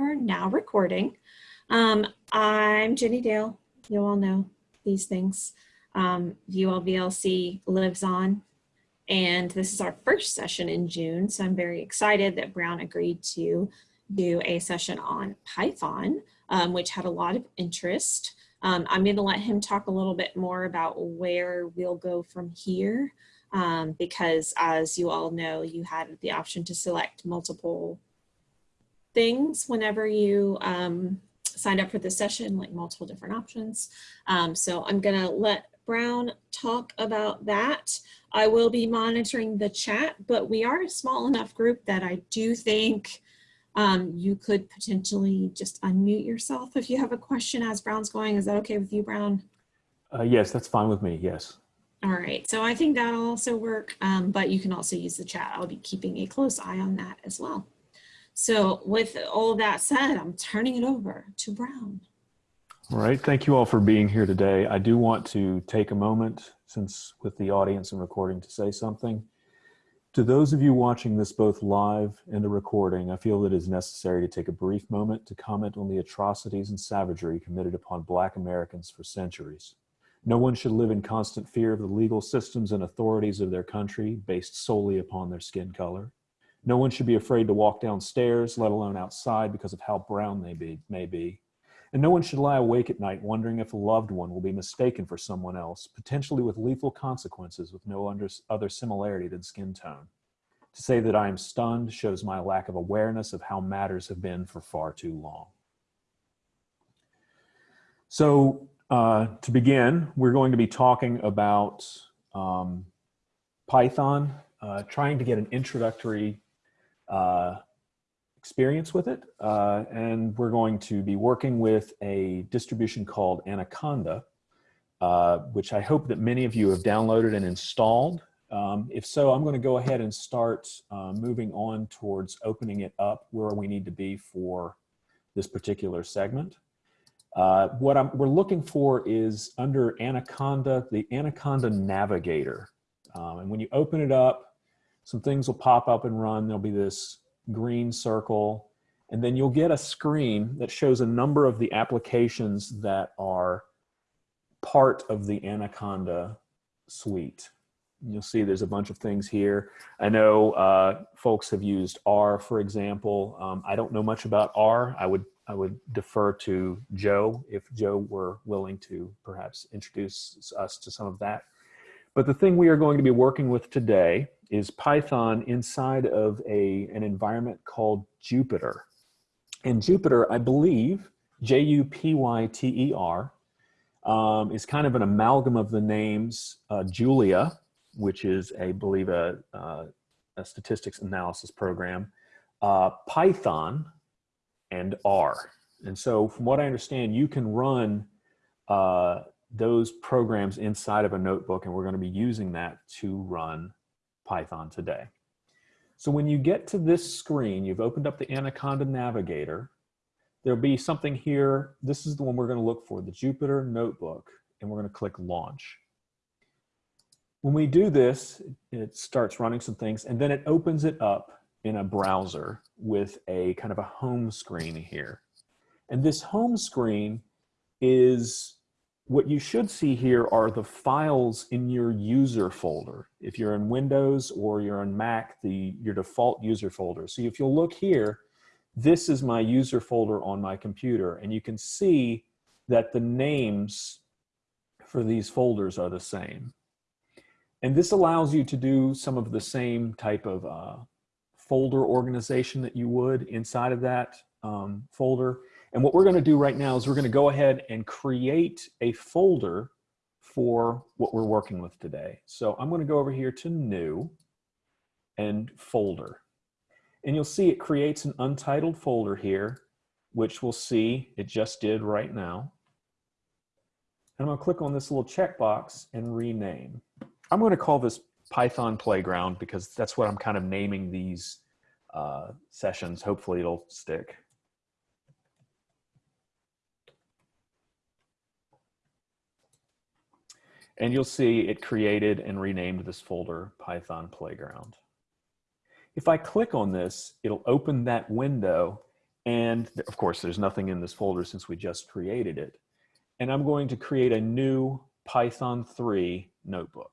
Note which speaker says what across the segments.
Speaker 1: are now recording. Um, I'm Jenny Dale. You all know these things. Um, ULVLC lives on. And this is our first session in June. So I'm very excited that Brown agreed to do a session on Python, um, which had a lot of interest. Um, I'm going to let him talk a little bit more about where we'll go from here. Um, because as you all know, you had the option to select multiple things whenever you um, signed up for the session, like multiple different options. Um, so I'm gonna let Brown talk about that. I will be monitoring the chat, but we are a small enough group that I do think um, you could potentially just unmute yourself if you have a question as Brown's going. Is that okay with you, Brown?
Speaker 2: Uh, yes, that's fine with me, yes.
Speaker 1: All right, so I think that'll also work, um, but you can also use the chat. I'll be keeping a close eye on that as well. So with all that said, I'm turning it over to Brown.
Speaker 2: All right, thank you all for being here today. I do want to take a moment, since with the audience and recording, to say something. To those of you watching this both live and the recording, I feel it is necessary to take a brief moment to comment on the atrocities and savagery committed upon Black Americans for centuries. No one should live in constant fear of the legal systems and authorities of their country based solely upon their skin color. No one should be afraid to walk downstairs, let alone outside, because of how brown they be, may be. And no one should lie awake at night wondering if a loved one will be mistaken for someone else, potentially with lethal consequences with no other similarity than skin tone. To say that I am stunned shows my lack of awareness of how matters have been for far too long. So uh, to begin, we're going to be talking about um, Python, uh, trying to get an introductory uh, experience with it. Uh, and we're going to be working with a distribution called Anaconda, uh, which I hope that many of you have downloaded and installed. Um, if so, I'm going to go ahead and start uh, moving on towards opening it up where we need to be for this particular segment. Uh, what I'm, we're looking for is under Anaconda, the Anaconda Navigator. Um, and when you open it up, some things will pop up and run. There'll be this green circle, and then you'll get a screen that shows a number of the applications that are part of the Anaconda suite. You'll see there's a bunch of things here. I know uh, folks have used R, for example. Um, I don't know much about R. I would I would defer to Joe if Joe were willing to perhaps introduce us to some of that. But the thing we are going to be working with today is Python inside of a, an environment called Jupyter. And Jupyter, I believe, J-U-P-Y-T-E-R, um, is kind of an amalgam of the names uh, Julia, which is, I believe, a, uh, a statistics analysis program, uh, Python, and R. And so from what I understand, you can run uh, those programs inside of a notebook and we're going to be using that to run Python today. So when you get to this screen, you've opened up the Anaconda Navigator. There'll be something here. This is the one we're going to look for, the Jupyter Notebook, and we're going to click Launch. When we do this, it starts running some things, and then it opens it up in a browser with a kind of a home screen here. And this home screen is what you should see here are the files in your user folder. If you're in Windows or you're on Mac, the your default user folder. So if you'll look here, this is my user folder on my computer and you can see that the names for these folders are the same. And this allows you to do some of the same type of uh, folder organization that you would inside of that um, folder. And what we're going to do right now is we're going to go ahead and create a folder for what we're working with today. So I'm going to go over here to new and folder. And you'll see it creates an untitled folder here, which we'll see it just did right now. And I'm going to click on this little checkbox and rename. I'm going to call this Python Playground because that's what I'm kind of naming these uh, sessions. Hopefully it'll stick. And you'll see it created and renamed this folder Python Playground. If I click on this, it'll open that window And of course, there's nothing in this folder since we just created it. And I'm going to create a new Python 3 notebook.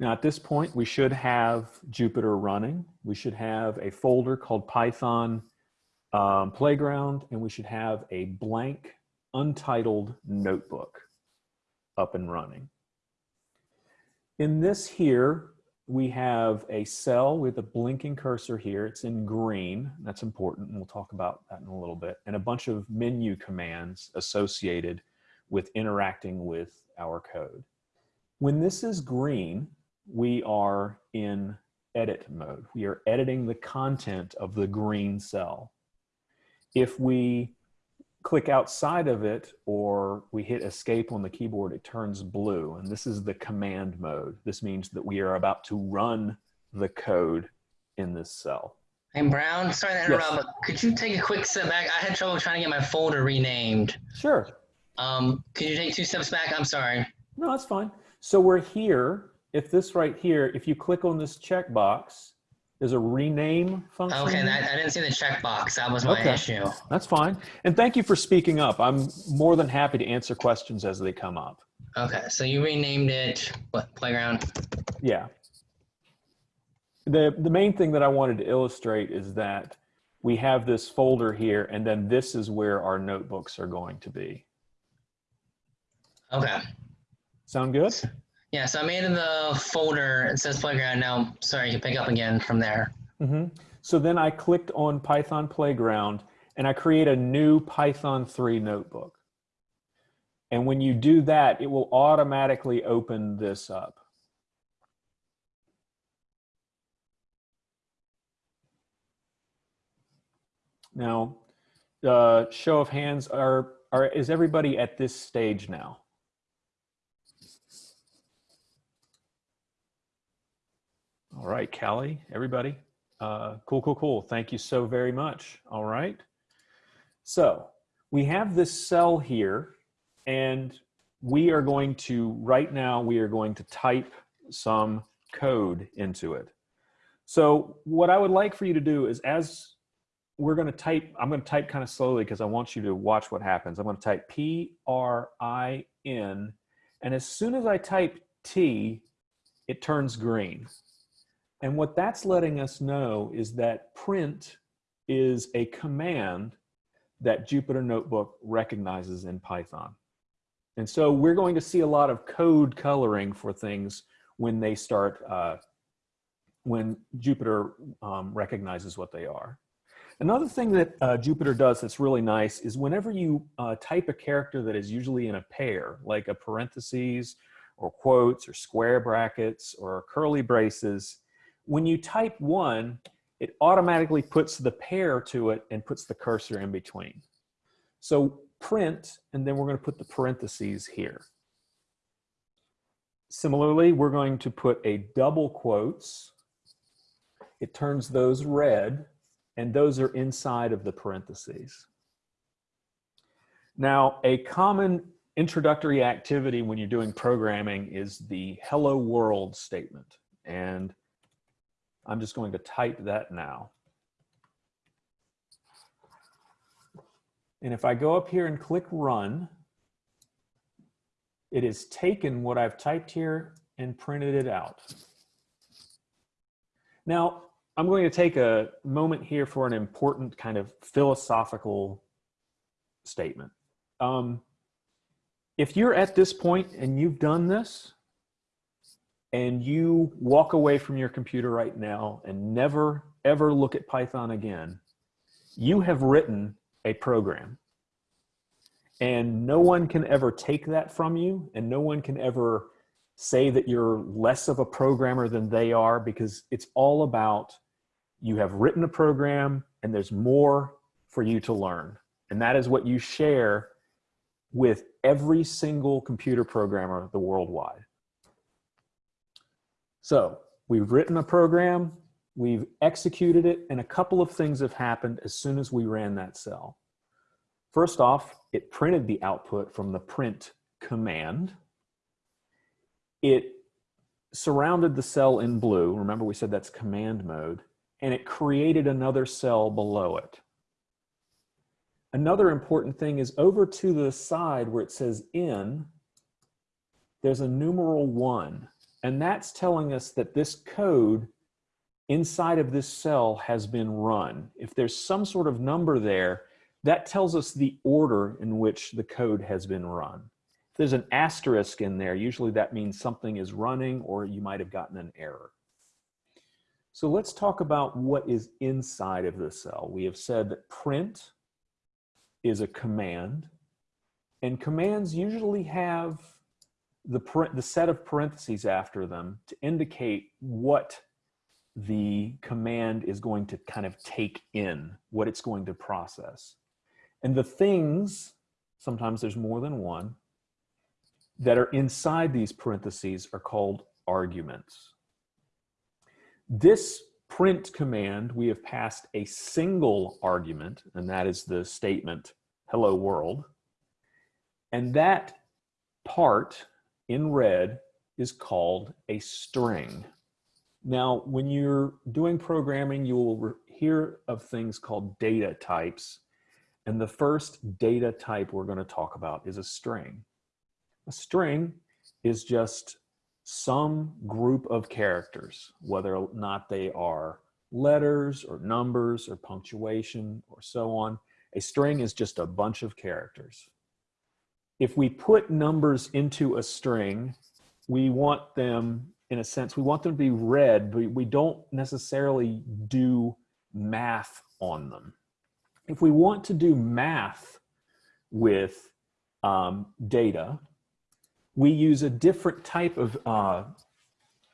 Speaker 2: Now at this point, we should have Jupyter running. We should have a folder called Python um, Playground, and we should have a blank, untitled notebook up and running. In this here, we have a cell with a blinking cursor here. It's in green. That's important, and we'll talk about that in a little bit. And a bunch of menu commands associated with interacting with our code. When this is green, we are in edit mode. We are editing the content of the green cell. If we click outside of it or we hit escape on the keyboard, it turns blue. And this is the command mode. This means that we are about to run the code in this cell.
Speaker 3: Hey Brown, sorry to interrupt,
Speaker 2: Yes.
Speaker 3: but could you take a quick step back? I had trouble trying to get my folder renamed.
Speaker 2: Sure.
Speaker 3: Um, could you take two steps back? I'm sorry.
Speaker 2: No, that's fine. So we're here. If this right here, if you click on this checkbox, there's a rename function.
Speaker 3: Okay, that, I didn't see the checkbox. That was my
Speaker 2: Okay.
Speaker 3: issue.
Speaker 2: That's fine. And thank you for speaking up. I'm more than happy to answer questions as they come up.
Speaker 3: Okay, so you renamed it what? Playground.
Speaker 2: Yeah. The, the main thing that I wanted to illustrate is that we have this folder here, and then this is where our notebooks are going to be.
Speaker 3: Okay.
Speaker 2: Sound good?
Speaker 3: Yeah, so I made in the folder. It says playground. Now, sorry, you can pick up again from there.
Speaker 2: hmm So then I clicked on Python Playground and I create a new Python 3 notebook. And when you do that, it will automatically open this up. Now, uh, show of hands, are, are, is everybody at this stage now? All right, Callie, everybody. Uh, cool, cool, cool. Thank you so very much. All right. So we have this cell here, and we are going to, right now, we are going to type some code into it. So what I would like for you to do is as we're going to type, I'm going to type kind of slowly because I want you to watch what happens. I'm going to type P-R-I-N, and as soon as I type T, it turns green. And what that's letting us know is that print is a command that Jupyter Notebook recognizes in Python. And so we're going to see a lot of code coloring for things when they start, uh, when Jupyter um, recognizes what they are. Another thing that uh, Jupyter does that's really nice is whenever you uh, type a character that is usually in a pair, like a parentheses or quotes or square brackets or curly braces, when you type one, it automatically puts the pair to it and puts the cursor in between. So print, and then we're going to put the parentheses here. Similarly, we're going to put a double quotes. It turns those red, and those are inside of the parentheses. Now, a common introductory activity when you're doing programming is the hello world statement. And I'm just going to type that now. And if I go up here and click run, it has taken what I've typed here and printed it out. Now, I'm going to take a moment here for an important kind of philosophical statement. Um, if you're at this point and you've done this, and you walk away from your computer right now and never ever look at Python again, you have written a program. And no one can ever take that from you, and no one can ever say that you're less of a programmer than they are because it's all about you have written a program and there's more for you to learn. And that is what you share with every single computer programmer the worldwide. So we've written a program, we've executed it, and a couple of things have happened as soon as we ran that cell. First off, it printed the output from the print command. It surrounded the cell in blue. Remember we said that's command mode. and it created another cell below it. Another important thing is over to the side where it says in, there's a numeral one, and that's telling us that this code inside of this cell has been run. If there's some sort of number there, that tells us the order in which the code has been run. If there's an asterisk in there, usually that means something is running or you might have gotten an error. So let's talk about what is inside of the cell. We have said that print is a command and commands usually have the, the set of parentheses after them to indicate what the command is going to kind of take in, what it's going to process. And the things, sometimes there's more than one, that are inside these parentheses are called arguments. This print command, we have passed a single argument, and that is the statement, hello world. And that part in red is called a string. Now, when you're doing programming, you will hear of things called data types. And the first data type we're going to talk about is a string. A string is just some group of characters, whether or not they are letters or numbers or punctuation or so on. A string is just a bunch of characters. If we put numbers into a string, we want them, in a sense, we want them to be read, but we don't necessarily do math on them. If we want to do math with um, data, we use a different type of uh,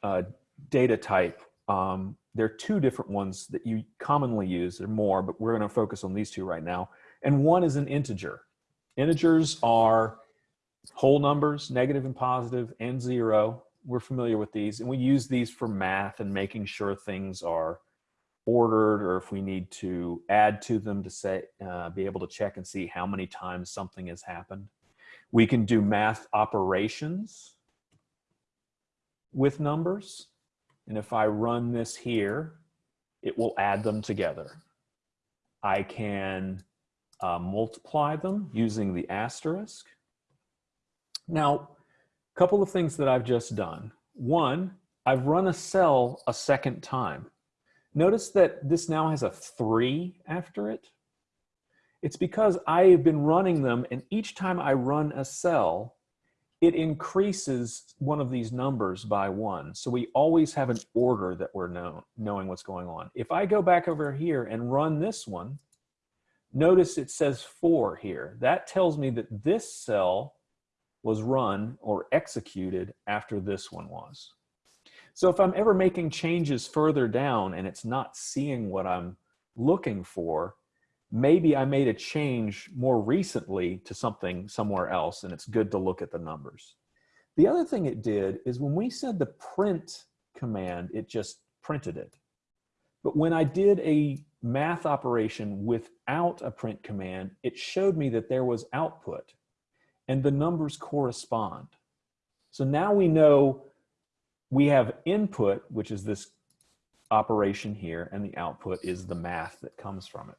Speaker 2: uh, data type. Um, there are two different ones that you commonly use. There are more, but we're going to focus on these two right now. And one is an integer. Integers are whole numbers, negative and positive, and zero. We're familiar with these, and we use these for math and making sure things are ordered or if we need to add to them to say, uh, be able to check and see how many times something has happened. We can do math operations with numbers. And if I run this here, it will add them together. I can uh, multiply them using the asterisk. Now, a couple of things that I've just done. One, I've run a cell a second time. Notice that this now has a three after it. It's because I have been running them and each time I run a cell, it increases one of these numbers by one. So we always have an order that we're know, knowing what's going on. If I go back over here and run this one, notice it says four here. That tells me that this cell was run or executed after this one was. So if I'm ever making changes further down and it's not seeing what I'm looking for, maybe I made a change more recently to something somewhere else and it's good to look at the numbers. The other thing it did is when we said the print command, it just printed it. But when I did a math operation without a print command, it showed me that there was output and the numbers correspond. So now we know we have input, which is this operation here, and the output is the math that comes from it.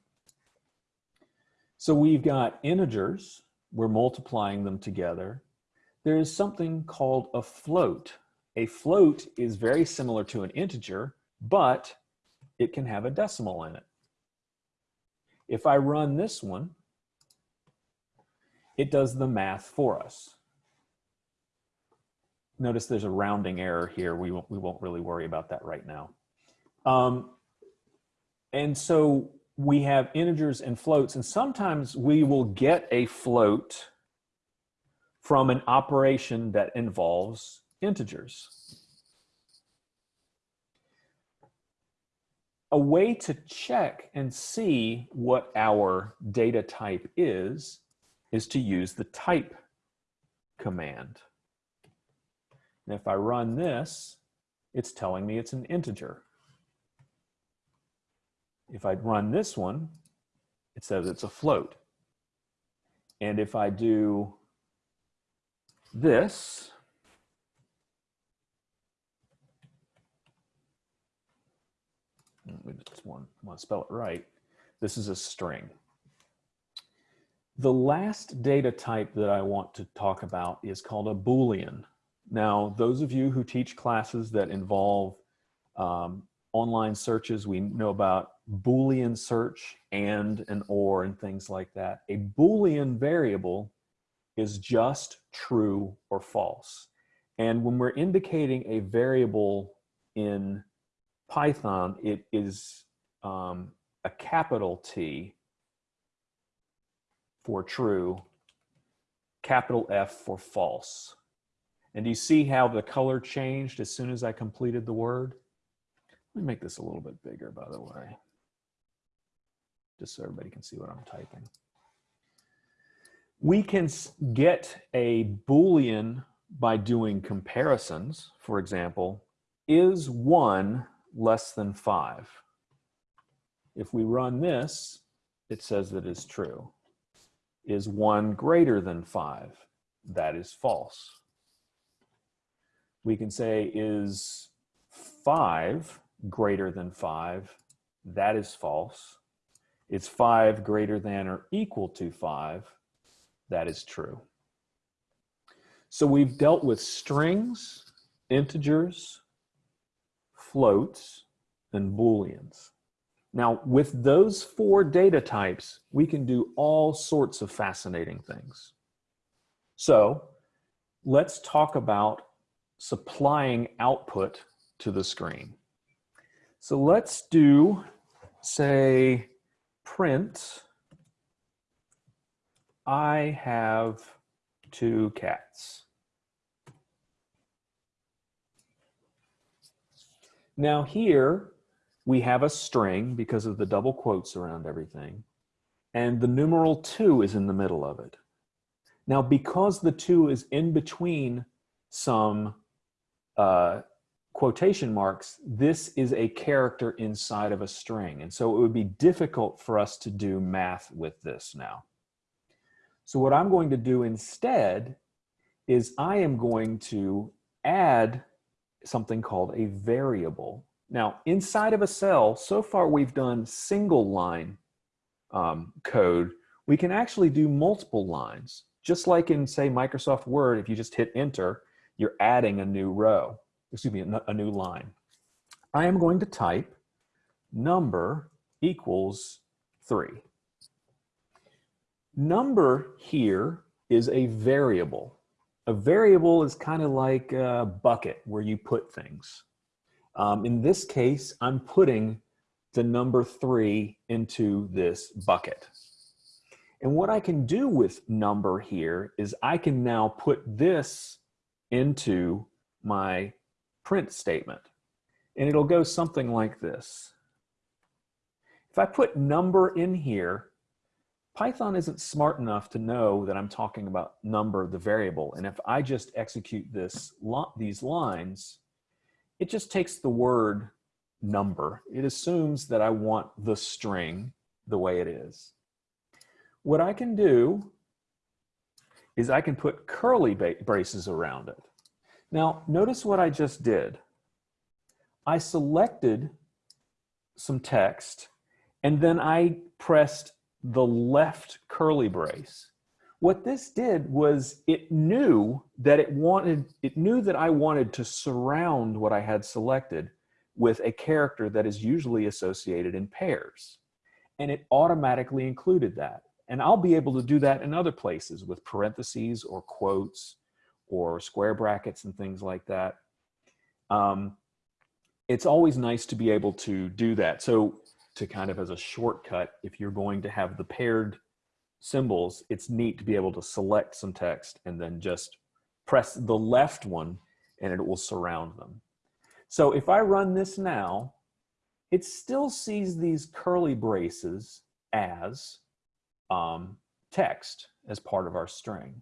Speaker 2: So we've got integers, we're multiplying them together. There is something called a float. A float is very similar to an integer, but it can have a decimal in it. If I run this one, it does the math for us notice there's a rounding error here. We won't, we won't really worry about that right now. Um, and so we have integers and floats, and sometimes we will get a float from an operation that involves integers. A way to check and see what our data type is, is to use the type command. And if I run this, it's telling me it's an integer. If I run this one, it says it's a float. And if I do this, we just want, want to spell it right. This is a string. The last data type that I want to talk about is called a Boolean. Now, those of you who teach classes that involve um, online searches, we know about Boolean search and an or and things like that. A Boolean variable is just true or false. And when we're indicating a variable in Python, it is um, a capital T for true, capital F for false. And do you see how the color changed as soon as I completed the word? Let me make this a little bit bigger, by the way, just so everybody can see what I'm typing. We can get a Boolean by doing comparisons. For example, is one less than five? If we run this, it says that is true. Is one greater than five? That is false. We can say is five greater than five? That is false. Is five greater than or equal to five? That is true. So we've dealt with strings, integers, floats, and booleans. Now, with those four data types, we can do all sorts of fascinating things. So let's talk about supplying output to the screen. So let's do, say, print, I have two cats. Now here we have a string because of the double quotes around everything. And the numeral two is in the middle of it. Now, because the two is in between some uh, quotation marks, this is a character inside of a string. And so it would be difficult for us to do math with this now. So what I'm going to do instead is I am going to add something called a variable. Now, inside of a cell, so far we've done single line um, code. We can actually do multiple lines. Just like in, say, Microsoft Word, if you just hit enter, you're adding a new row excuse me, a new line. I am going to type number equals three. Number here is a variable. A variable is kind of like a bucket where you put things. Um, in this case, I'm putting the number three into this bucket. And what I can do with number here is I can now put this into my print statement. And it'll go something like this. If I put number in here, Python isn't smart enough to know that I'm talking about number, the variable. And if I just execute this, these lines, it just takes the word number. It assumes that I want the string the way it is. What I can do is I can put curly braces around it. Now, notice what I just did. I selected some text and then I pressed the left curly brace. What this did was it knew that it wanted, it knew that I wanted to surround what I had selected with a character that is usually associated in pairs. And it automatically included that. And I'll be able to do that in other places with parentheses or quotes or square brackets and things like that. Um, it's always nice to be able to do that. So to kind of as a shortcut, if you're going to have the paired symbols, it's neat to be able to select some text and then just press the left one and it will surround them. So if I run this now, it still sees these curly braces as um, text as part of our string.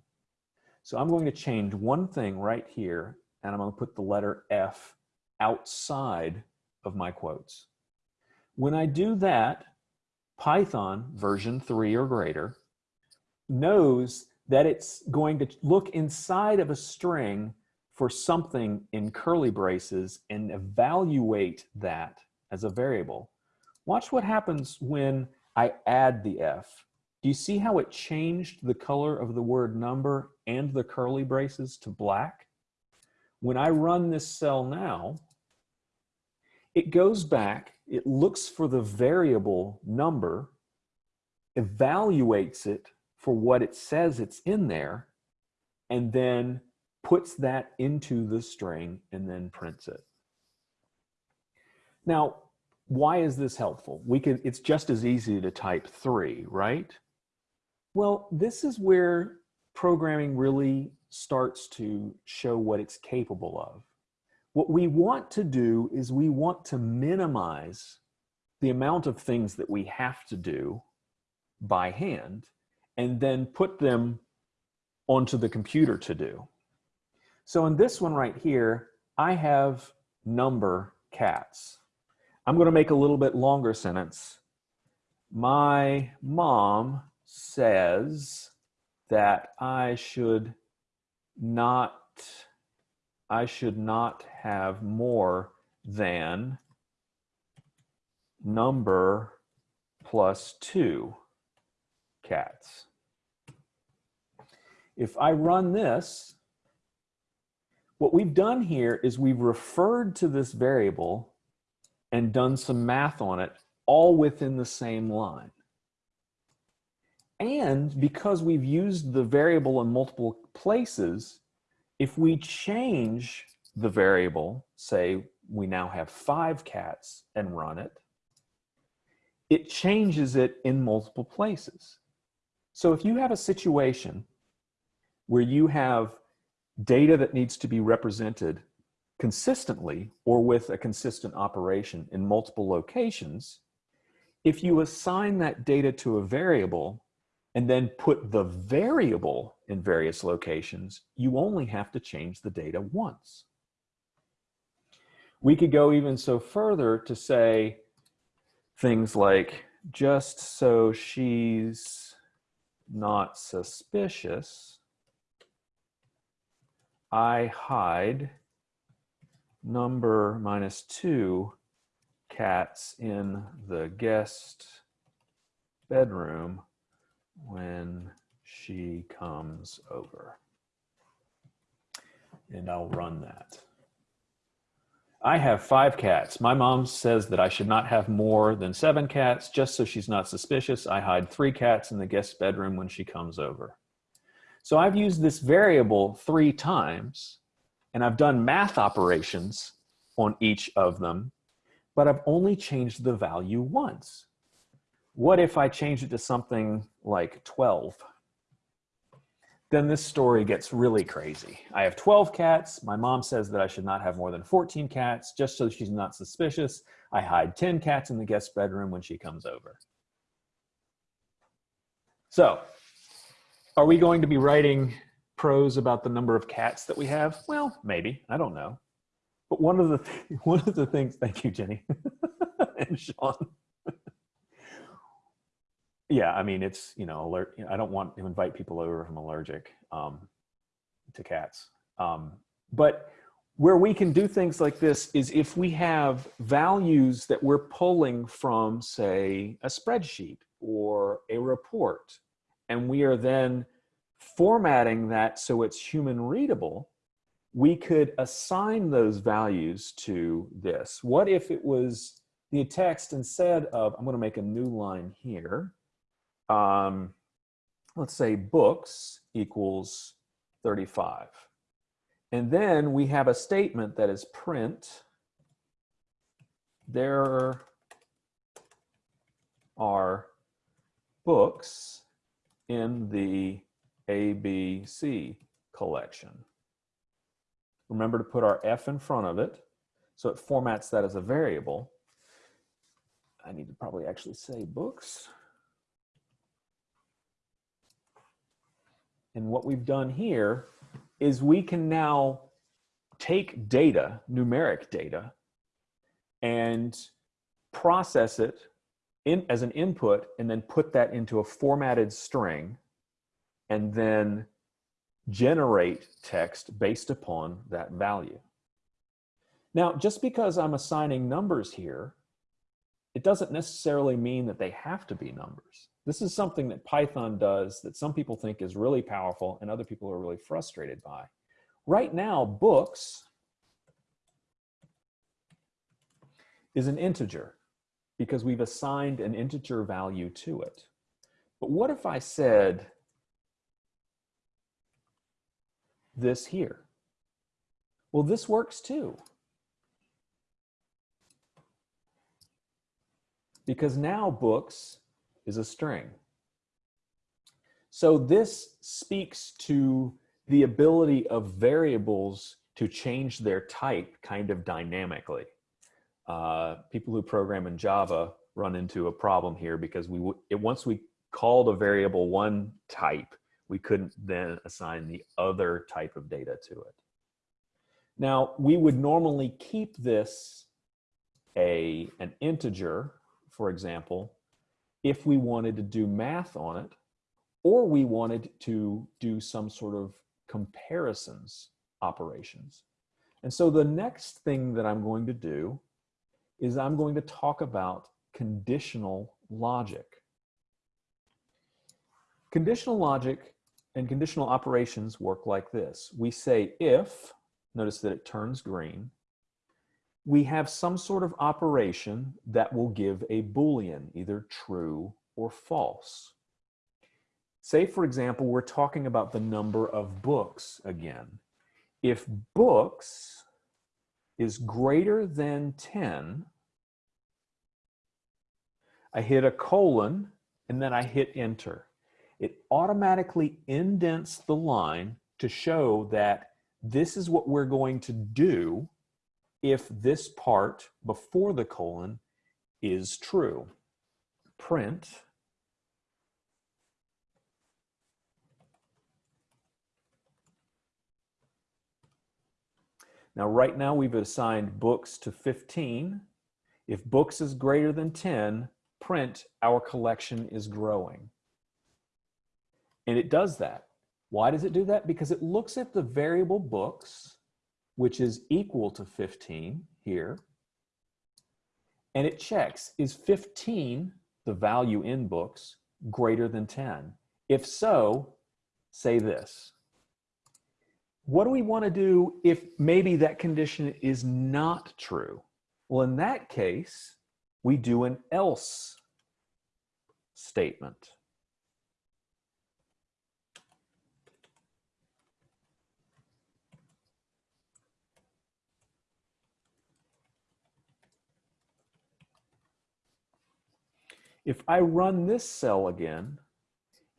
Speaker 2: So I'm going to change one thing right here, and I'm going to put the letter F outside of my quotes. When I do that, Python version 3 or greater knows that it's going to look inside of a string for something in curly braces and evaluate that as a variable. Watch what happens when I add the F. Do you see how it changed the color of the word number and the curly braces to black? When I run this cell now, it goes back, it looks for the variable number, evaluates it for what it says it's in there, and then puts that into the string and then prints it. Now, why is this helpful? We could, it's just as easy to type three, right? Well, this is where programming really starts to show what it's capable of. What we want to do is we want to minimize the amount of things that we have to do by hand and then put them onto the computer to do. So in this one right here, I have number cats. I'm going to make a little bit longer sentence. My mom says that I should not I should not have more than number plus two cats. If I run this, what we've done here is we've referred to this variable and done some math on it all within the same line. And because we've used the variable in multiple places, if we change the variable, say we now have five cats and run it, it changes it in multiple places. So if you have a situation where you have data that needs to be represented consistently or with a consistent operation in multiple locations, if you assign that data to a variable and then put the variable in various locations, you only have to change the data once. We could go even so further to say things like, just so she's not suspicious, I hide number minus two cats in the guest bedroom when she comes over. And I'll run that. I have five cats. My mom says that I should not have more than seven cats just so she's not suspicious. I hide three cats in the guest bedroom when she comes over. So I've used this variable three times and I've done math operations on each of them, but I've only changed the value once. What if I change it to something like 12? Then this story gets really crazy. I have 12 cats. My mom says that I should not have more than 14 cats just so she's not suspicious. I hide 10 cats in the guest bedroom when she comes over. So are we going to be writing prose about the number of cats that we have? Well, maybe, I don't know. But one of the, th one of the things, thank you, Jenny and Sean yeah, I mean, it's, you know, alert, I don't want to invite people over if I'm allergic um, to cats. Um, but where we can do things like this is if we have values that we're pulling from, say, a spreadsheet or a report, and we are then formatting that so it's human readable, we could assign those values to this. What if it was the text instead of, I'm going to make a new line here, um, let's say books equals 35. And then we have a statement that is print. There are books in the ABC collection. Remember to put our F in front of it. So it formats that as a variable. I need to probably actually say books. And what we've done here is we can now take data, numeric data, and process it in, as an input and then put that into a formatted string and then generate text based upon that value. Now, just because I'm assigning numbers here it doesn't necessarily mean that they have to be numbers. This is something that Python does that some people think is really powerful and other people are really frustrated by. Right now, books is an integer because we've assigned an integer value to it. But what if I said this here? Well, this works too. Because now books is a string. So this speaks to the ability of variables to change their type kind of dynamically. Uh, people who program in Java run into a problem here because we it, once we called a variable one type, we couldn't then assign the other type of data to it. Now, we would normally keep this a, an integer, for example, if we wanted to do math on it, or we wanted to do some sort of comparisons operations. And so the next thing that I'm going to do is I'm going to talk about conditional logic. Conditional logic and conditional operations work like this. We say if, notice that it turns green, we have some sort of operation that will give a Boolean, either true or false. Say, for example, we're talking about the number of books again. If books is greater than 10, I hit a colon and then I hit enter. It automatically indents the line to show that this is what we're going to do if this part before the colon is true. Print Now, right now we've assigned books to 15. If books is greater than 10, print our collection is growing. And it does that. Why does it do that? Because it looks at the variable books, which is equal to 15 here, and it checks, is 15, the value in books, greater than 10? If so, say this. What do we want to do if maybe that condition is not true? Well, in that case, we do an else statement. If I run this cell again,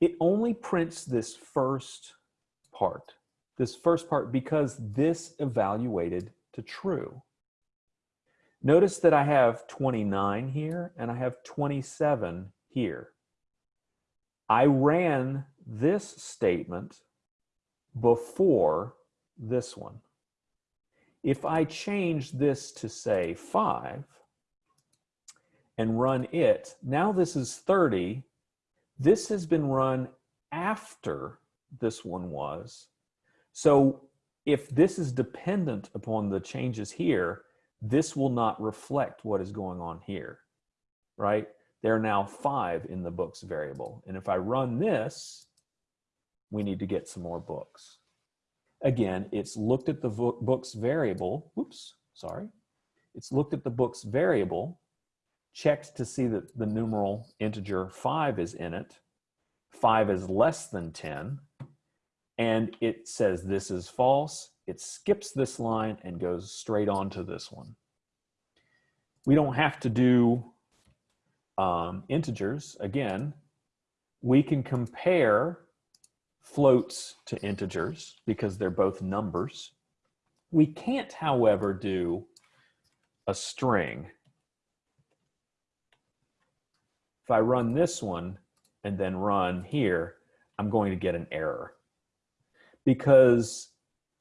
Speaker 2: it only prints this first part, this first part because this evaluated to true. Notice that I have 29 here and I have 27 here. I ran this statement before this one. If I change this to say 5, and run it, now this is 30. This has been run after this one was. So if this is dependent upon the changes here, this will not reflect what is going on here, right? There are now five in the books variable. And if I run this, we need to get some more books. Again, it's looked at the books variable, oops, sorry. It's looked at the books variable checked to see that the numeral integer 5 is in it. 5 is less than 10. And it says this is false. It skips this line and goes straight on to this one. We don't have to do um, integers. Again, we can compare floats to integers because they're both numbers. We can't, however, do a string If I run this one and then run here, I'm going to get an error because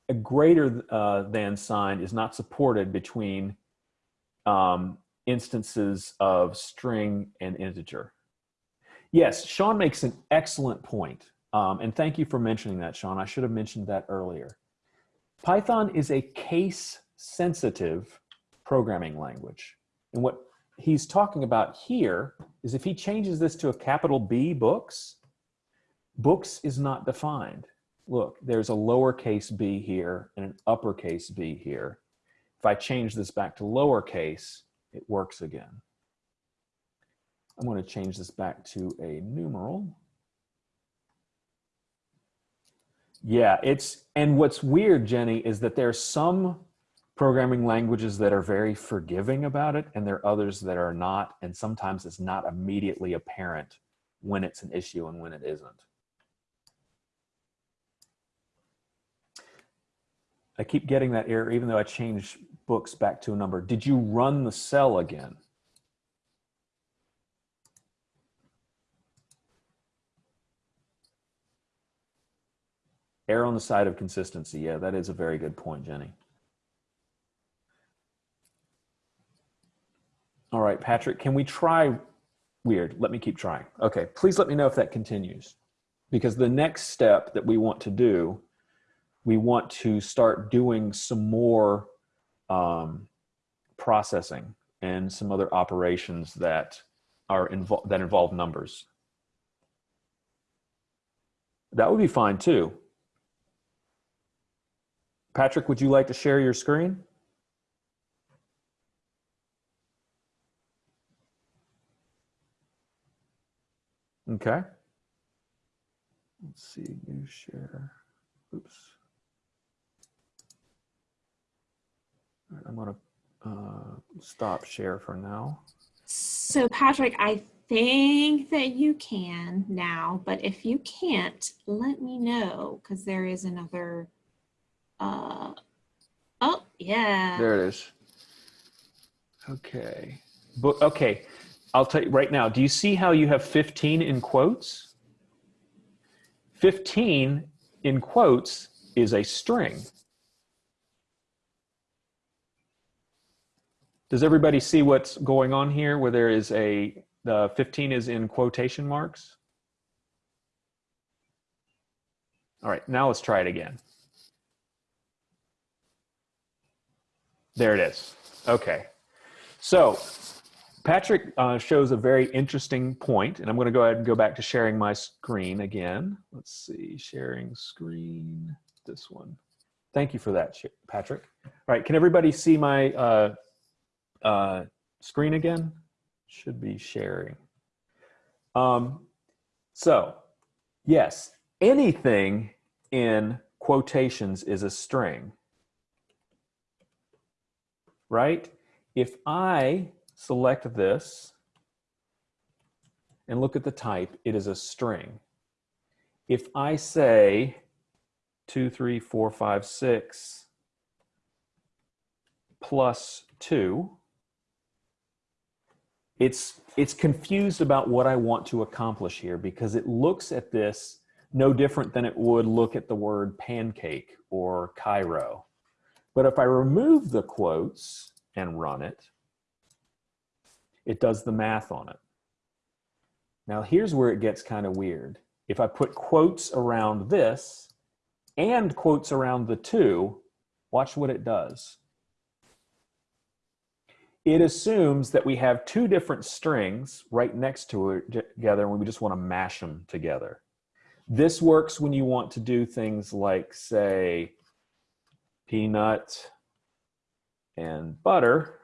Speaker 2: a greater uh, than sign is not supported between um, instances of string and integer. Yes, Sean makes an excellent point. Um, and thank you for mentioning that, Sean. I should have mentioned that earlier. Python is a case sensitive programming language. And what he's talking about here is if he changes this to a capital B books, books is not defined. Look, there's a lowercase b here and an uppercase b here. If I change this back to lowercase, it works again. I'm going to change this back to a numeral. Yeah, it's, and what's weird, Jenny, is that there's some programming languages that are very forgiving about it, and there are others that are not, and sometimes it's not immediately apparent when it's an issue and when it isn't. I keep getting that error even though I changed books back to a number. Did you run the cell again? Err on the side of consistency. Yeah, that is a very good point, Jenny. All right, Patrick, can we try weird? Let me keep trying. Okay, please let me know if that continues. Because the next step that we want to do, we want to start doing some more um, processing and some other operations that are involved that involve numbers. That would be fine too. Patrick, would you like to share your screen? Okay. Let's see, new share. Oops. All right, I'm gonna uh, stop share for now.
Speaker 1: So Patrick, I think that you can now, but if you can't, let me know because there is another. Uh, oh, yeah.
Speaker 2: There it is. Okay. But okay, I'll tell you right now. Do you see how you have 15 in quotes? 15 in quotes is a string. Does everybody see what's going on here where there is a, the 15 is in quotation marks? All right, now let's try it again. There it is. Okay. So Patrick uh, shows a very interesting point, and I'm going to go ahead and go back to sharing my screen again. Let's see, sharing screen, this one. Thank you for that, Patrick. All right, can everybody see my uh, uh, screen again? Should be sharing. Um, so, yes, anything in quotations is a string, right? If I select this and look at the type, it is a string. If I say two, three, four, five, six plus two, it's, it's confused about what I want to accomplish here because it looks at this no different than it would look at the word pancake or Cairo. But if I remove the quotes and run it, it does the math on it. Now here's where it gets kind of weird. If I put quotes around this and quotes around the two, watch what it does. It assumes that we have two different strings right next to it together and we just want to mash them together. This works when you want to do things like say peanut and butter,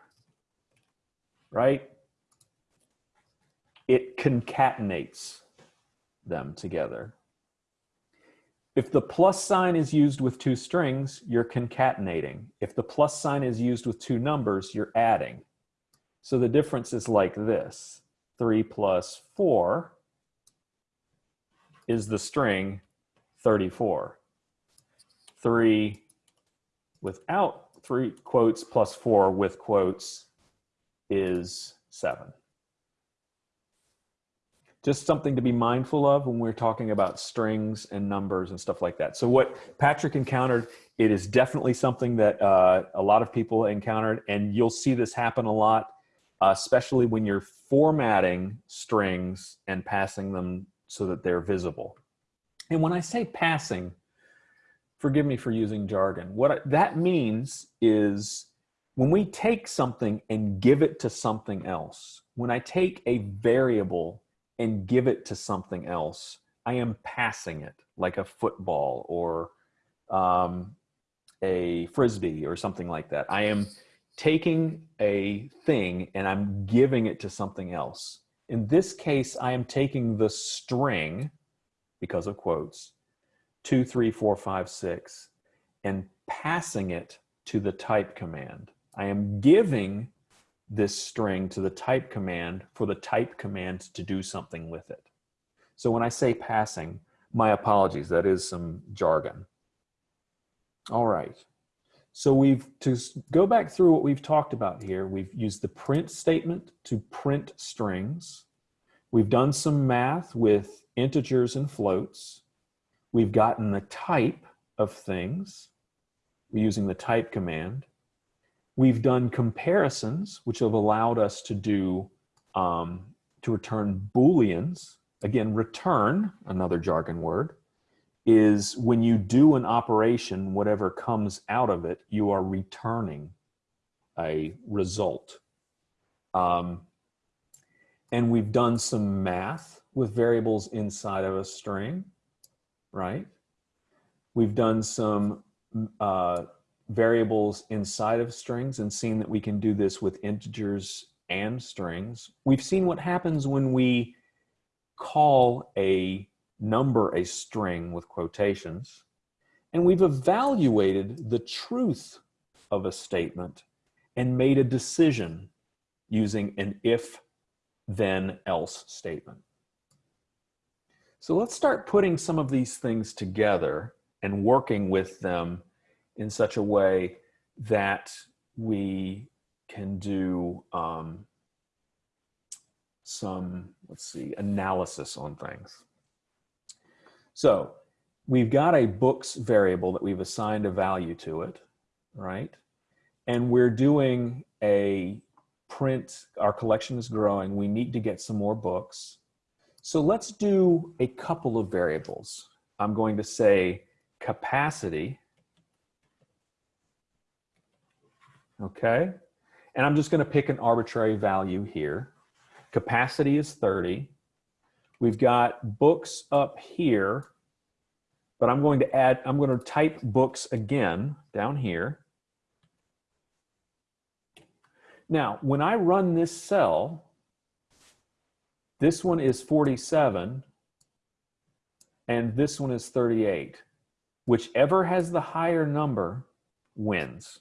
Speaker 2: right? It concatenates them together. If the plus sign is used with two strings, you're concatenating. If the plus sign is used with two numbers, you're adding. So the difference is like this. 3 plus 4 is the string 34. 3 without three quotes plus 4 with quotes is 7 just something to be mindful of when we're talking about strings and numbers and stuff like that. So what Patrick encountered, it is definitely something that uh, a lot of people encountered and you'll see this happen a lot, uh, especially when you're formatting strings and passing them so that they're visible. And when I say passing, forgive me for using jargon, what I, that means is when we take something and give it to something else, when I take a variable and give it to something else, I am passing it like a football or um, a frisbee or something like that. I am taking a thing and I'm giving it to something else. In this case, I am taking the string, because of quotes, two, three, four, five, six, and passing it to the type command. I am giving this string to the type command for the type command to do something with it. So when I say passing, my apologies, that is some jargon. All right. So we've, to go back through what we've talked about here, we've used the print statement to print strings. We've done some math with integers and floats. We've gotten the type of things We're using the type command. We've done comparisons, which have allowed us to do, um, to return Booleans. Again, return, another jargon word, is when you do an operation, whatever comes out of it, you are returning a result. Um, and we've done some math with variables inside of a string, right? We've done some uh, variables inside of strings and seen that we can do this with integers and strings. We've seen what happens when we call a number a string with quotations, and we've evaluated the truth of a statement and made a decision using an if then else statement. So let's start putting some of these things together and working with them in such a way that we can do um, some, let's see, analysis on things. So we've got a books variable that we've assigned a value to it, right? And we're doing a print, our collection is growing, we need to get some more books. So let's do a couple of variables. I'm going to say capacity, okay? And I'm just gonna pick an arbitrary value here. Capacity is 30. We've got books up here, but I'm going to add, I'm going to type books again down here. Now, when I run this cell, this one is 47 and this one is 38. Whichever has the higher number wins.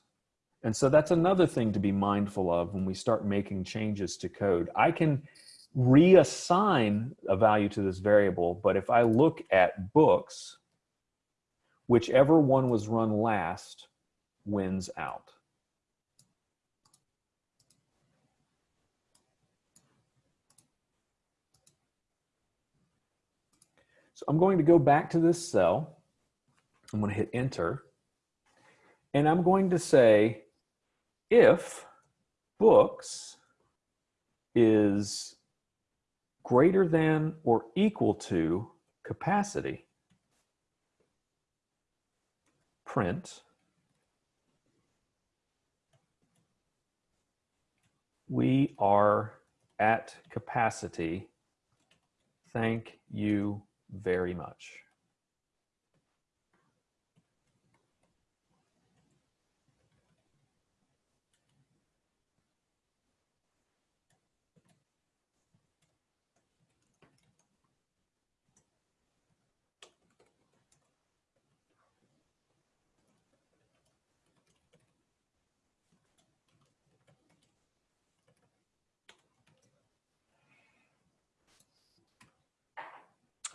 Speaker 2: And so that's another thing to be mindful of when we start making changes to code. I can reassign a value to this variable, but if I look at books, whichever one was run last wins out. So I'm going to go back to this cell. I'm going to hit enter. And I'm going to say if books is greater than or equal to capacity, print, we are at capacity. Thank you very much.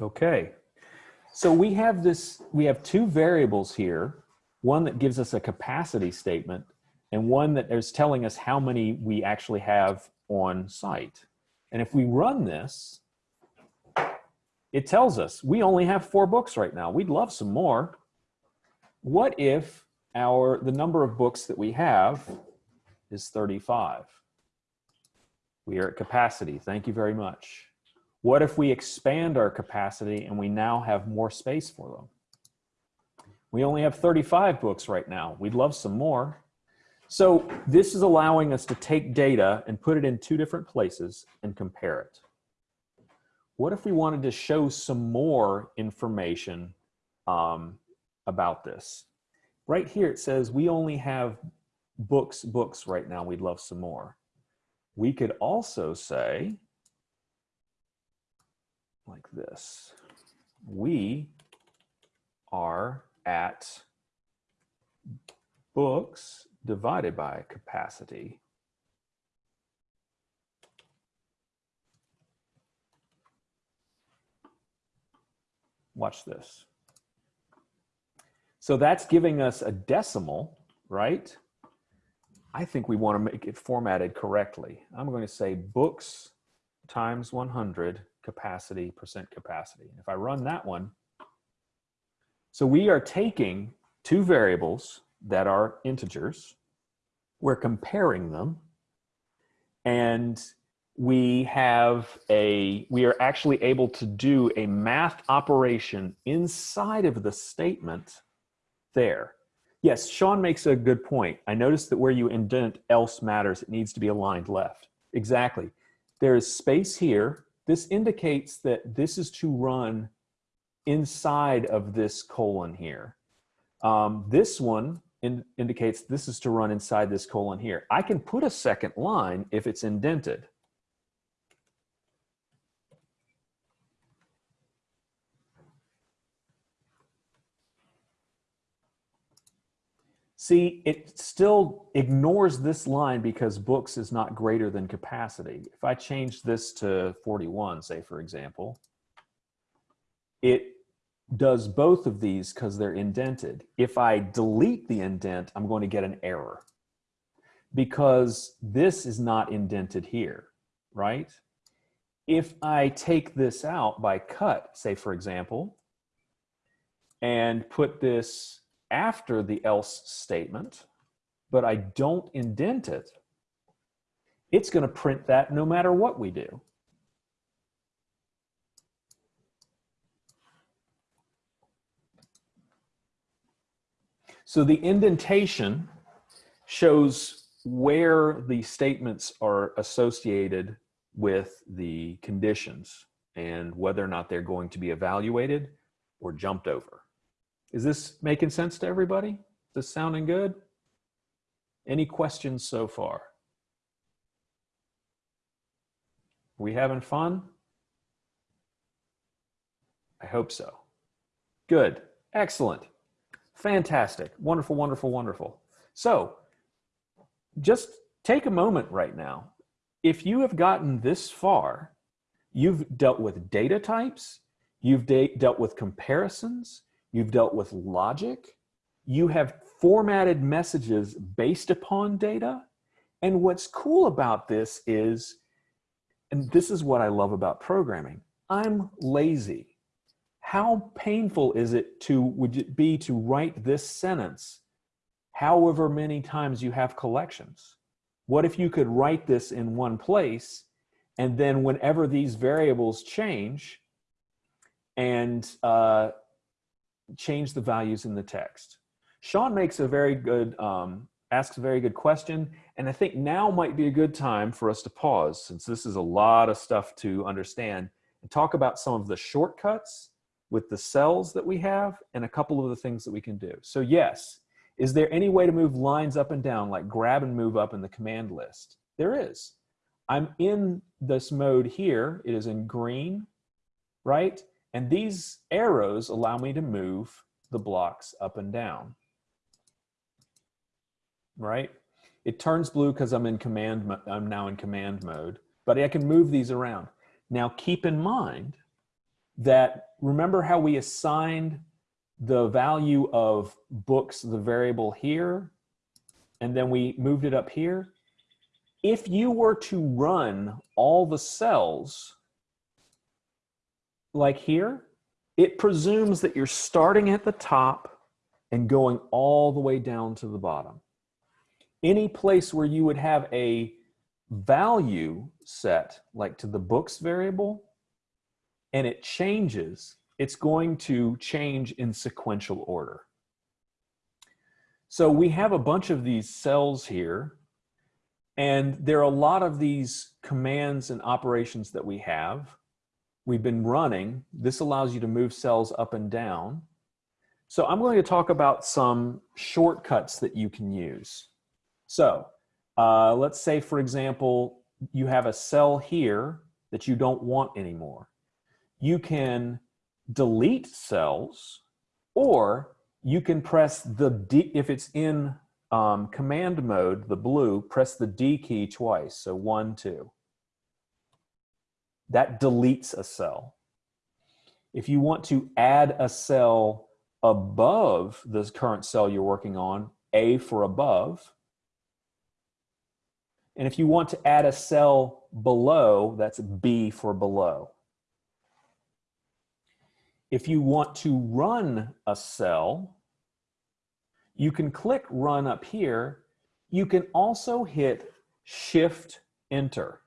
Speaker 2: Okay, so we have this, we have two variables here, one that gives us a capacity statement and one that is telling us how many we actually have on site. And if we run this, it tells us we only have four books right now. We'd love some more. What if our the number of books that we have is 35? We are at capacity. Thank you very much. What if we expand our capacity and we now have more space for them? We only have 35 books right now. We'd love some more. So this is allowing us to take data and put it in two different places and compare it. What if we wanted to show some more information um, about this? Right here it says we only have books, books right now. We'd love some more. We could also say, like this, we are at books divided by capacity. Watch this. So that's giving us a decimal, right? I think we want to make it formatted correctly. I'm going to say books times 100 capacity percent capacity. If I run that one, so we are taking two variables that are integers, we're comparing them, and we have a, we are actually able to do a math operation inside of the statement there. Yes, Sean makes a good point. I noticed that where you indent else matters, it needs to be aligned left. Exactly. There is space here. This indicates that this is to run inside of this colon here. Um, this one in, indicates this is to run inside this colon here. I can put a second line if it's indented. See, it still ignores this line because books is not greater than capacity. If I change this to 41, say for example, it does both of these because they're indented. If I delete the indent, I'm going to get an error because this is not indented here, right? If I take this out by cut, say for example, and put this after the else statement, but I don't indent it, it's going to print that no matter what we do. So the indentation shows where the statements are associated with the conditions and whether or not they're going to be evaluated or jumped over. Is this making sense to everybody? Is this sounding good? Any questions so far? We having fun? I hope so. Good. Excellent. Fantastic. Wonderful, wonderful, wonderful. So just take a moment right now. If you have gotten this far, you've dealt with data types, you've de dealt with comparisons, you've dealt with logic, you have formatted messages based upon data. And what's cool about this is, and this is what I love about programming, I'm lazy. How painful is it to would it be to write this sentence however many times you have collections? What if you could write this in one place and then whenever these variables change and uh, change the values in the text sean makes a very good um, asks a very good question and i think now might be a good time for us to pause since this is a lot of stuff to understand and talk about some of the shortcuts with the cells that we have and a couple of the things that we can do. So yes, is there any way to move lines up and down, like grab and move up in the command list? There is. I'm in this mode here. It is in green, right? And these arrows allow me to move the blocks up and down, right? It turns blue because I'm in command, I'm now in command mode, but I can move these around. Now keep in mind that remember how we assigned the value of books, the variable here, and then we moved it up here? If you were to run all the cells like here, it presumes that you're starting at the top and going all the way down to the bottom. Any place where you would have a value set, like to the books variable, and it changes, it's going to change in sequential order. So we have a bunch of these cells here, and there are a lot of these commands and operations that we have. We've been running. This allows you to move cells up and down. So I'm going to talk about some shortcuts that you can use. So uh, let's say, for example, you have a cell here that you don't want anymore. You can delete cells or you can press the D, if it's in um, command mode, the blue, press the D key twice. So one, two. That deletes a cell. If you want to add a cell above the current cell you're working on, A for above. And if you want to add a cell below, that's B for below. If you want to run a cell, you can click run up here. You can also hit shift enter.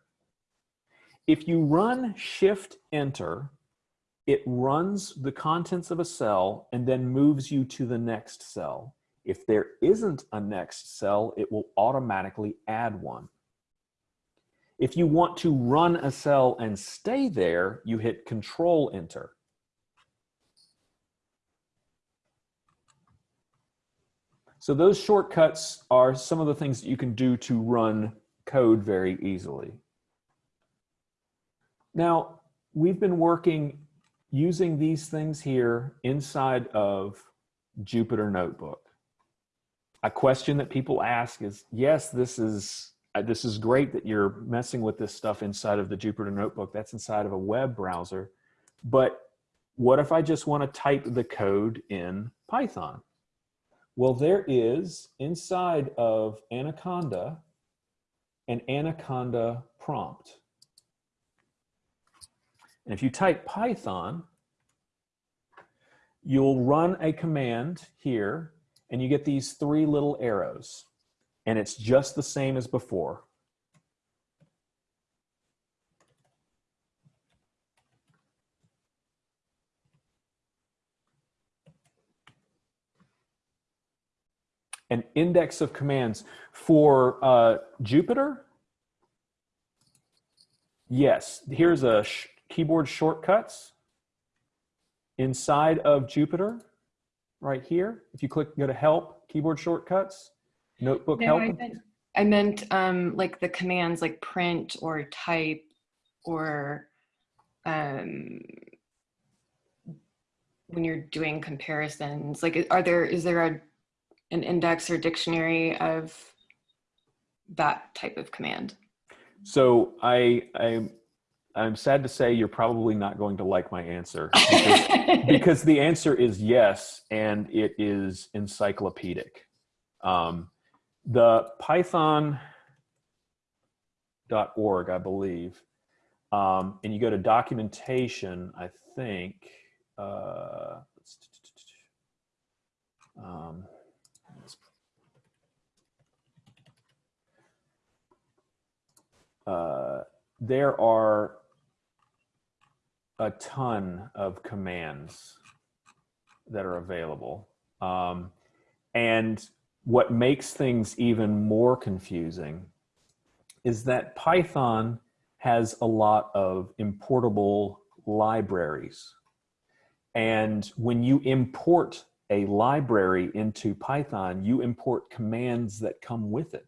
Speaker 2: If you run shift enter, it runs the contents of a cell and then moves you to the next cell. If there isn't a next cell, it will automatically add one. If you want to run a cell and stay there, you hit control enter. So those shortcuts are some of the things that you can do to run code very easily. Now, we've been working using these things here inside of Jupyter Notebook. A question that people ask is, yes, this is, uh, this is great that you're messing with this stuff inside of the Jupyter Notebook. That's inside of a web browser. But what if I just want to type the code in Python? Well, there is inside of Anaconda an Anaconda prompt. And if you type Python, you'll run a command here and you get these three little arrows. And it's just the same as before. An index of commands for uh, Jupyter, Yes, here's a keyboard shortcuts inside of Jupyter right here. If you click, go to help, keyboard shortcuts, notebook
Speaker 4: No,
Speaker 2: help.
Speaker 4: I meant, I meant um, like the commands like print or type or um, when you're doing comparisons, like are there, is there a, an index or dictionary of that type of command?
Speaker 2: So I, I, I'm sad to say you're probably not going to like my answer because, because the answer is yes, and it is encyclopedic. Um, the Python.org, I believe, um, and you go to documentation, I think, uh, um, uh, there are a ton of commands that are available. Um, and what makes things even more confusing is that Python has a lot of importable libraries. And when you import a library into Python, you import commands that come with it.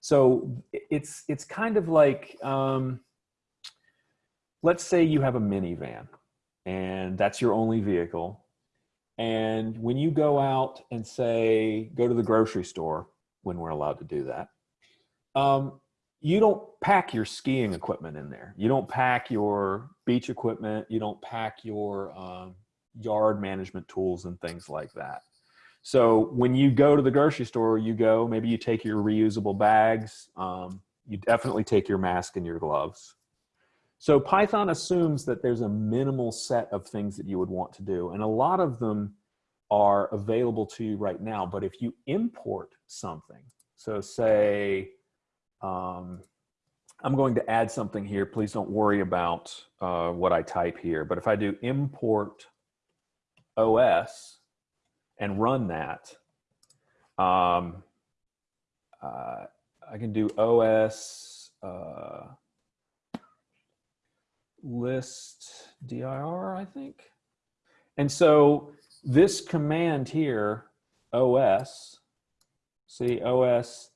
Speaker 2: So it's it's kind of like um, let's say you have a minivan and that's your only vehicle. And when you go out and say go to the grocery store when we're allowed to do that, um, you don't pack your skiing equipment in there. You don't pack your beach equipment. You don't pack your um, yard management tools and things like that. So when you go to the grocery store, you go, maybe you take your reusable bags. Um, you definitely take your mask and your gloves. So Python assumes that there's a minimal set of things that you would want to do. And a lot of them are available to you right now. But if you import something, so say, um, I'm going to add something here. Please don't worry about uh, what I type here. But if I do import OS, and run that, Um, uh, I can do OS uh, list dir, I think. And so this command here, OS, see OS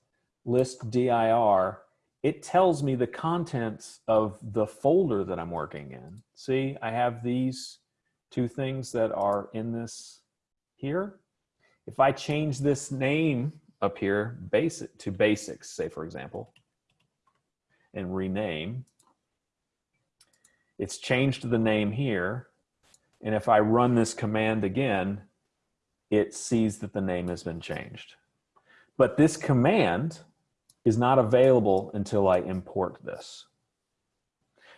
Speaker 2: list dir, it tells me the contents of the folder that I'm working in. See, I have these two things that are in this here. If I change this name up here basic to basics, say for example, and rename, it's changed the name here. And if I run this command again, it sees that the name has been changed. But this command is not available until I import this.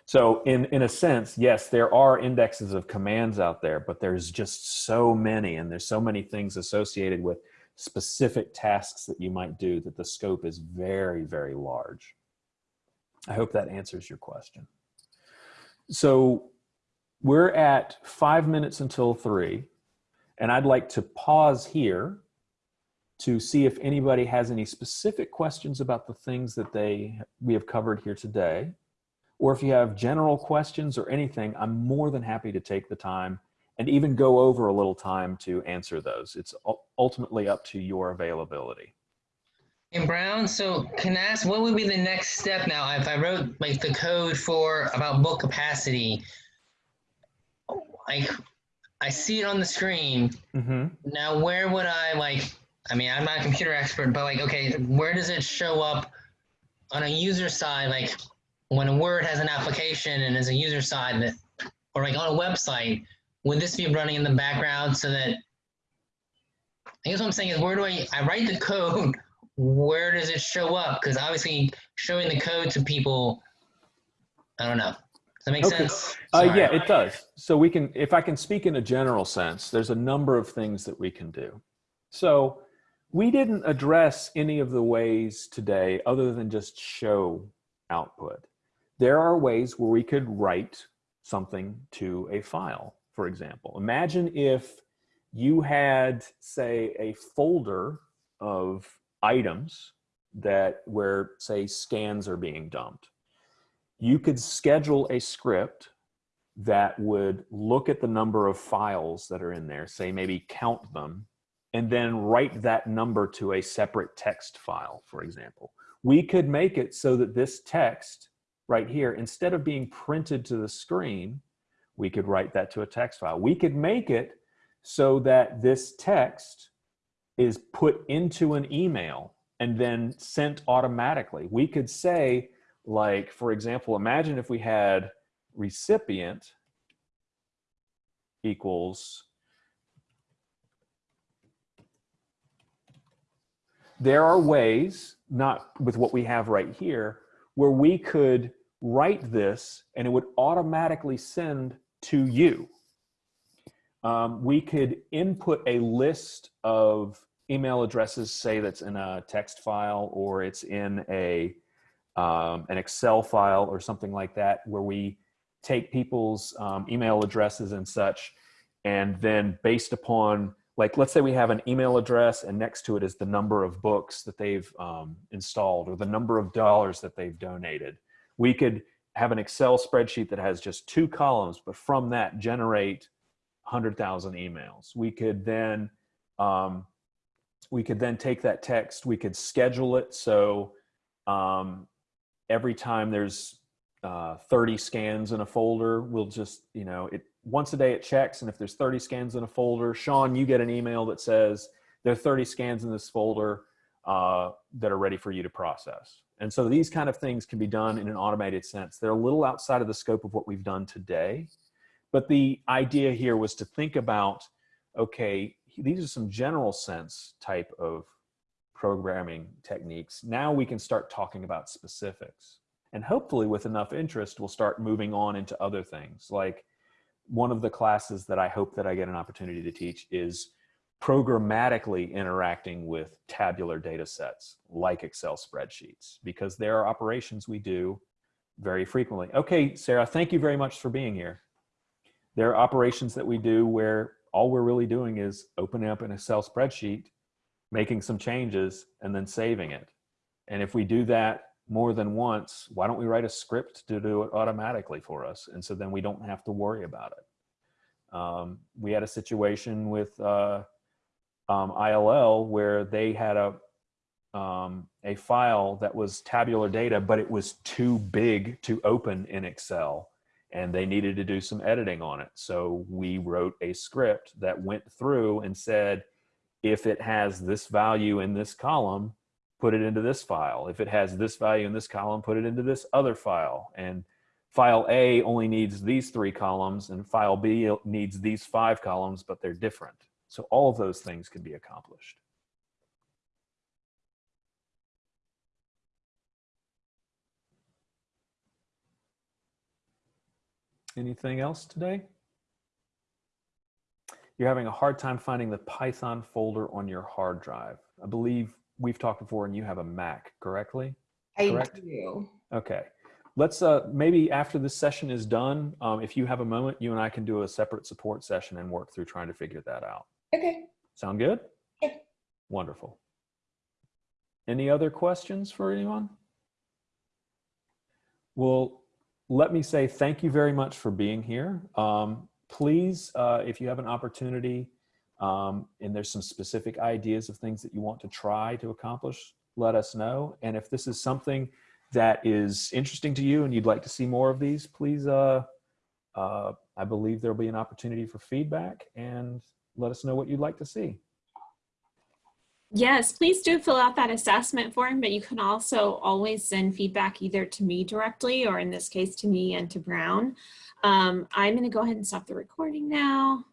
Speaker 2: So in, in a sense, yes, there are indexes of commands out there, but there's just so many and there's so many things associated with specific tasks that you might do that the scope is very, very large. I hope that answers your question. So we're at five minutes until three, and I'd like to pause here to see if anybody has any specific questions about the things that they we have covered here today. Or if you have general questions or anything, I'm more than happy to take the time and even go over a little time to answer those. It's ultimately up to your availability.
Speaker 3: And Brown, so can I ask what would be the next step now if I wrote like the code for about book capacity? Like I see it on the screen.
Speaker 2: Mm-hmm.
Speaker 3: Now where would I like I mean I'm not a computer expert, but like okay, where does it show up on a user side? Like when a word has an application and is a user side that or like on a website, would this be running in the background so that I guess what I'm saying is where do I I write the code where does it show up? Because obviously showing the code to people, I don't know. Does that make
Speaker 2: Okay.
Speaker 3: sense?
Speaker 2: Uh, yeah, it does. So we can, if I can speak in a general sense, there's a number of things that we can do. So we didn't address any of the ways today other than just show output. There are ways where we could write something to a file, for example. Imagine if you had, say, a folder of items that where, say, scans are being dumped. You could schedule a script that would look at the number of files that are in there, say maybe count them, and then write that number to a separate text file, for example. We could make it so that this text right here, instead of being printed to the screen, we could write that to a text file. We could make it so that this text is put into an email and then sent automatically. We could say, like, for example, imagine if we had recipient equals there are ways, not with what we have right here, where we could write this and it would automatically send to you. Um, we could input a list of email addresses, say that's in a text file or it's in a um, an Excel file or something like that, where we take people's um, email addresses and such, and then based upon like let's say we have an email address and next to it is the number of books that they've um, installed or the number of dollars that they've donated. We could have an Excel spreadsheet that has just two columns, but from that generate 100,000 emails. We could then um, we could then take that text, we could schedule it so um, every time there's uh, 30 scans in a folder, we'll just, you know, it once a day it checks. And if there's 30 scans in a folder, Sean, you get an email that says there are 30 scans in this folder uh, that are ready for you to process. And so these kind of things can be done in an automated sense. They're a little outside of the scope of what we've done today. But the idea here was to think about, okay, these are some general sense type of programming techniques. Now we can start talking about specifics. And hopefully with enough interest, we'll start moving on into other things. Like one of the classes that I hope that I get an opportunity to teach is programmatically interacting with tabular data sets like Excel spreadsheets, because there are operations we do very frequently. Okay, Sarah, thank you very much for being here. There are operations that we do where all we're really doing is opening up an Excel spreadsheet making some changes, and then saving it. And if we do that more than once, why don't we write a script to do it automatically for us? And so then we don't have to worry about it. Um, we had a situation with uh, um, ILL where they had a um, a file that was tabular data, but it was too big to open in Excel and they needed to do some editing on it. So we wrote a script that went through and said, if it has this value in this column, put it into this file. If it has this value in this column, put it into this other file. And file A only needs these three columns and file B needs these five columns, but they're different. So all of those things can be accomplished. Anything else today? You're having a hard time finding the Python folder on your hard drive. I believe we've talked before and you have a Mac, correctly?
Speaker 4: I
Speaker 2: Correct.
Speaker 4: do.
Speaker 2: Okay. Let's uh, maybe after this session is done, um, if you have a moment, you and I can do a separate support session and work through trying to figure that out.
Speaker 4: Okay.
Speaker 2: Sound good?
Speaker 4: Yeah.
Speaker 2: Wonderful. Any other questions for anyone? Well, let me say thank you very much for being here. Um, please, uh, if you have an opportunity um, and there's some specific ideas of things that you want to try to accomplish, let us know. And if this is something that is interesting to you and you'd like to see more of these, please, uh, uh, I believe there'll be an opportunity for feedback and let us know what you'd like to see.
Speaker 1: Yes, please do fill out that assessment form, but you can also always send feedback either to me directly or in this case to me and to Brown. Um, I'm going to go ahead and stop the recording now.